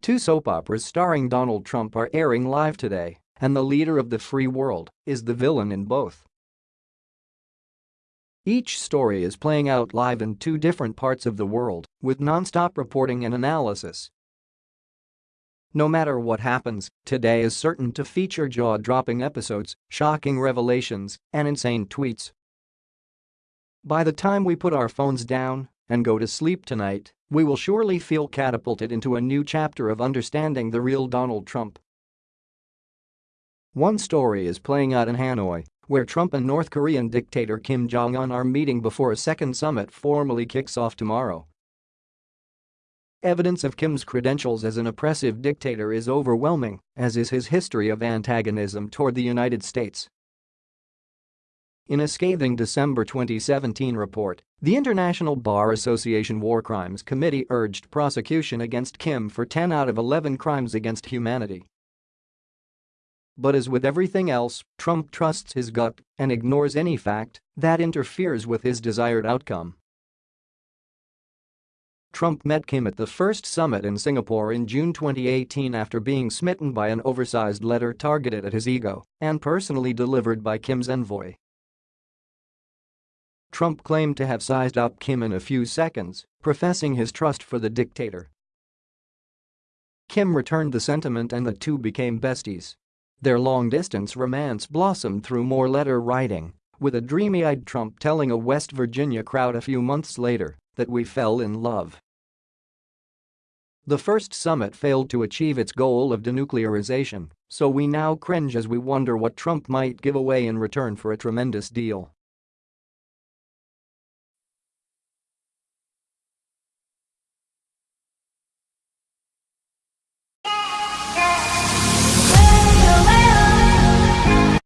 Two soap operas starring Donald Trump are airing live today, and the leader of the free world is the villain in both. Each story is playing out live in two different parts of the world, with non-stop reporting and analysis. No matter what happens, today is certain to feature jaw-dropping episodes, shocking revelations, and insane tweets. By the time we put our phones down and go to sleep tonight, we will surely feel catapulted into a new chapter of understanding the real Donald Trump. One story is playing out in Hanoi, where Trump and North Korean dictator Kim Jong-un are meeting before a second summit formally kicks off tomorrow. Evidence of Kim's credentials as an oppressive dictator is overwhelming, as is his history of antagonism toward the United States. In a scathing December 2017 report, the International Bar Association War Crimes Committee urged prosecution against Kim for 10 out of 11 crimes against humanity. But as with everything else, Trump trusts his gut and ignores any fact that interferes with his desired outcome. Trump met Kim at the first summit in Singapore in June 2018 after being smitten by an oversized letter targeted at his ego and personally delivered by Kim's envoy. Trump claimed to have sized up Kim in a few seconds, professing his trust for the dictator. Kim returned the sentiment and the two became besties. Their long-distance romance blossomed through more letter writing, with a dreamy-eyed Trump telling a West Virginia crowd a few months later that we fell in love. The first summit failed to achieve its goal of denuclearization, so we now cringe as we wonder what Trump might give away in return for a tremendous deal.